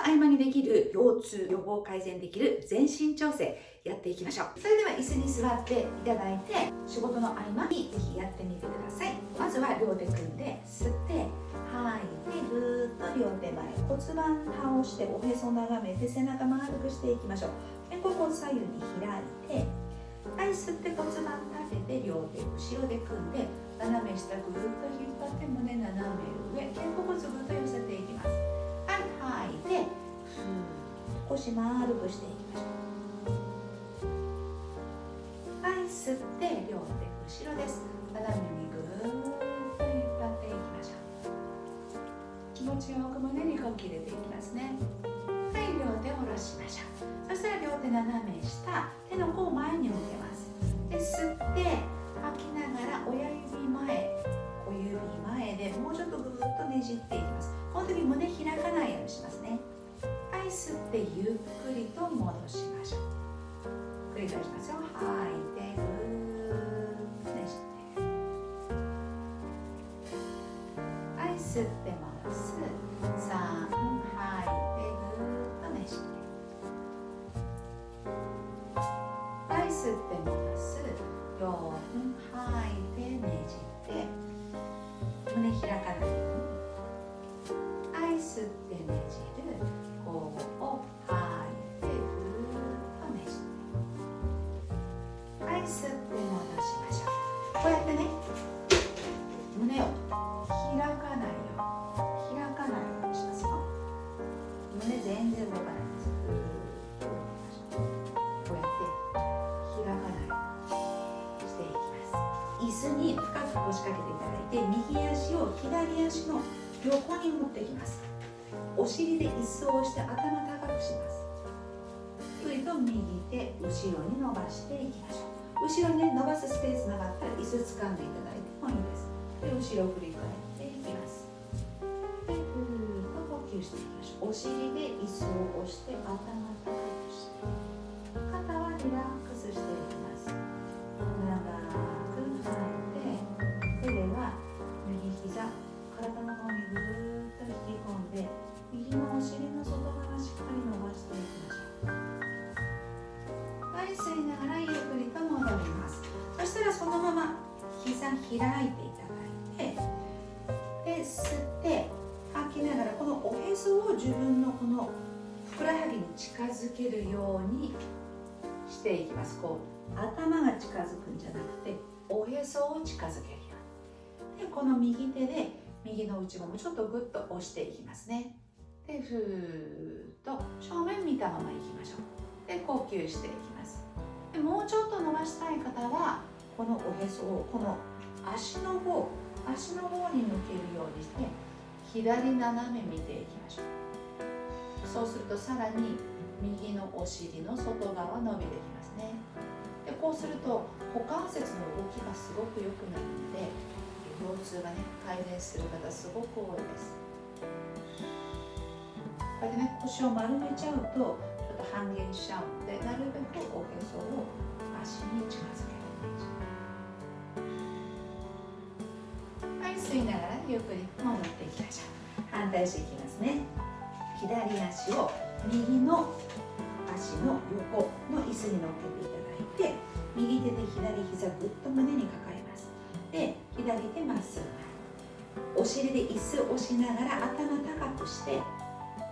の合間にできる腰痛予防改善できる全身調整やっていきましょう。それでは椅子に座っていただいて仕事の合間にぜひやってみてください。まずは両手組んで吸って吐いてぐーっと両手前骨盤倒しておへそ眺めて背中丸くしていきましょう。肩甲骨左右に開いてはい吸って骨盤立てて両手後ろで組んで斜め下ぐーっと引っ張って胸斜め上。肩甲骨ぐっと寄せていきます。吐いてふー腰丸くしていきましょう。はい吸って両手後ろです。斜めにぐーっと引っ張っていきましょう。気持ちよく胸に呼吸入れていきますね。はい両手下ろしましょう。そしたら両手斜め下手の甲を前に向けます。で吸って吐きながら親指前小指前でもうちょっとぐーっとねじってってゆっくりと戻しましょう。繰り返しますよ吐いてぐーっとねじってはい吸って戻す。3吐いてぐーっとねじってはい吸って戻す。4吐いてねじって。胸開かない。子に深く腰掛けていただいて右足を左足の横に持ってきます。お尻で椅子を押して頭高くします。ゆっくりと右手後ろに伸ばしていきましょう。後ろにね伸ばすスペースなかったら椅子掴んでいただいてもいいです。で後ろ振り返っていきます。でぐーっと呼吸していきましょう。お尻で椅子を押して頭高くして。肩はリラックス。うはい吸いながらゆっくりと戻ります。そしたらそのまま膝開いていただいてで吸って吐きながらこのおへそを自分のこのふくらはぎに近づけるようにしていきます。こう頭が近づくんじゃなくておへそを近づけるように。でこの右手で右の内ももちょっとグッと押していきますね。でふーっと正面見たままいきましょう。で呼吸していきます。でもうちょっと伸ばしたい方はこのおへそをこの足の方足の方に向けるようにして左斜め見ていきましょう。そうするとさらに右のお尻の外側伸びてきますね。でこうすると股関節の動きがすごく良くなるので腰痛がね改善する方すごく多いです。これでね腰を丸めちゃうと半減しちゃうのでなるべくおへそを足に近づけるはい吸いながらゆっくり戻っていきましょう。反対していきますね。左足を右の足の横の椅子に乗っけていただいて右手で左膝ぐっと胸に抱えます。で左手まっすぐ。お尻で椅子を押しながら頭高くして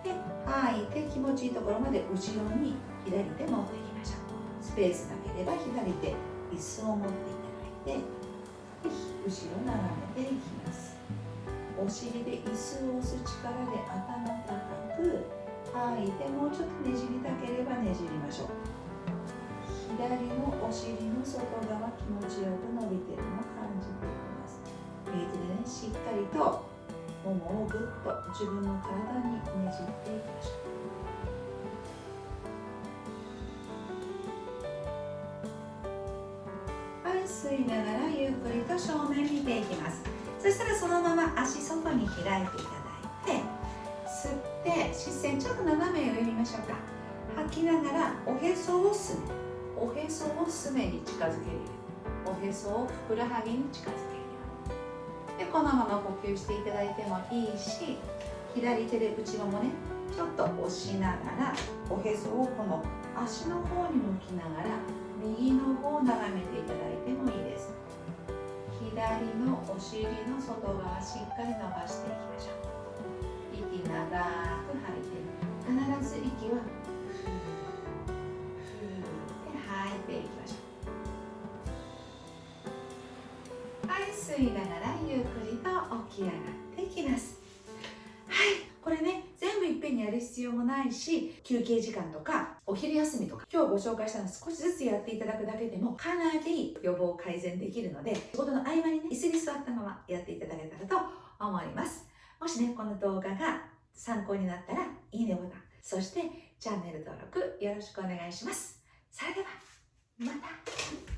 で吐いて気持ちいいところまで後ろに左手持っていきましょう。スペースなければ左手椅子を持っていただいてで後ろ眺めていきます。お尻で椅子を押す力で頭高く吐いてもうちょっとねじりたければねじりましょう。左のお尻の外側気持ちよく伸びてるのを感じていきます。右手でねしっかりとももをぐっと自分の体にねじっていきましょうはい吸いながらゆっくりと正面見ていきます。そしたらそのまま足外に開いていただいて吸って視線ちょっと斜め上見ましょうか。吐きながらおへそをすね。おへそをすねに近づけるおへそをふくらはぎに近づける。でこのまま呼吸していただいてもいいし左手で内ももねちょっと押しながらおへそをこの足の方に向きながら右の方を眺めていただいてもいいです。左のお尻の外側しっかり伸ばしていきましょう。息長く吐いて必ず息はふーふーで吐いていきましょう。吸いながらゆっくりと起き上がってきます。はい。これね全部いっぺんにやる必要もないし休憩時間とかお昼休みとか今日ご紹介したの少しずつやっていただくだけでもかなり予防改善できるので仕事の合間にね椅子に座ったままやっていただけたらと思います。もしねこの動画が参考になったらいいねボタンそしてチャンネル登録よろしくお願いします。それではまた。